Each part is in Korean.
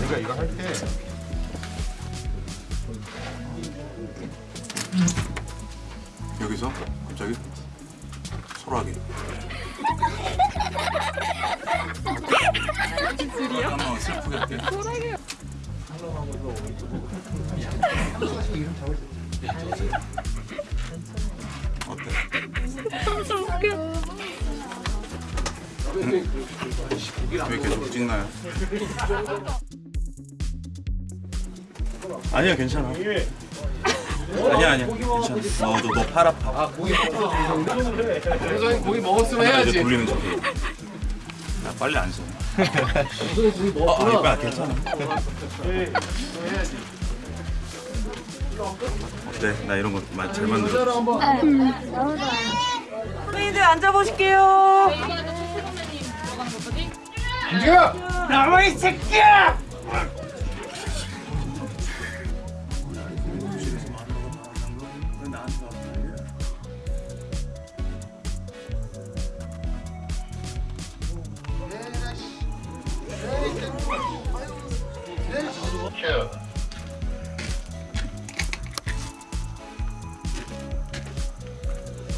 내가 이거 할 때 여기서? 갑자기? 슬프게. 할게 어 왜 계속 찍나요? 아니야 괜찮아. 아니야 아니야. 괜찮아. 너도 너 팔 아파. 그래서 고기 먹었으면 이제 해야지. 돌리는 척해 야 빨리 안 써. 어, 아니 빨리 괜찮아. 어때? 나 이런 거 잘 만들어. 선생님들 앉아보실게요. 움직여! 나와 이 새끼야!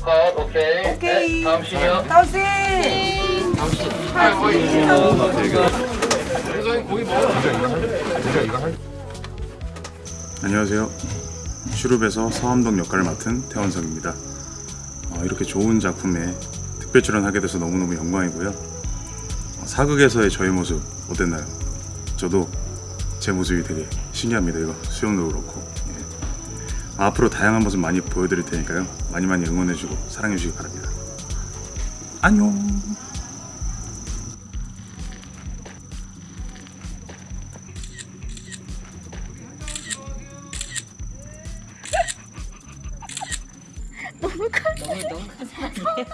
컷 오케이. 오케이. 네, 다음 씬이요. 다음 씨. 안녕하세요. 슈룹에서 서암동 역할을 맡은 태원석입니다. 어, 이렇게 좋은 작품에 특별 출연하게 돼서 너무너무 영광이고요. 어, 사극에서의 저의 모습 어땠나요? 저도 제 모습이 되게 신기합니다. 이거 수영도 그렇고. 예. 앞으로 다양한 모습 많이 보여드릴 테니까요. 많이 많이 응원해주고 사랑해주시기 바랍니다. 안녕 너무 너무 너무 커서 안 돼요.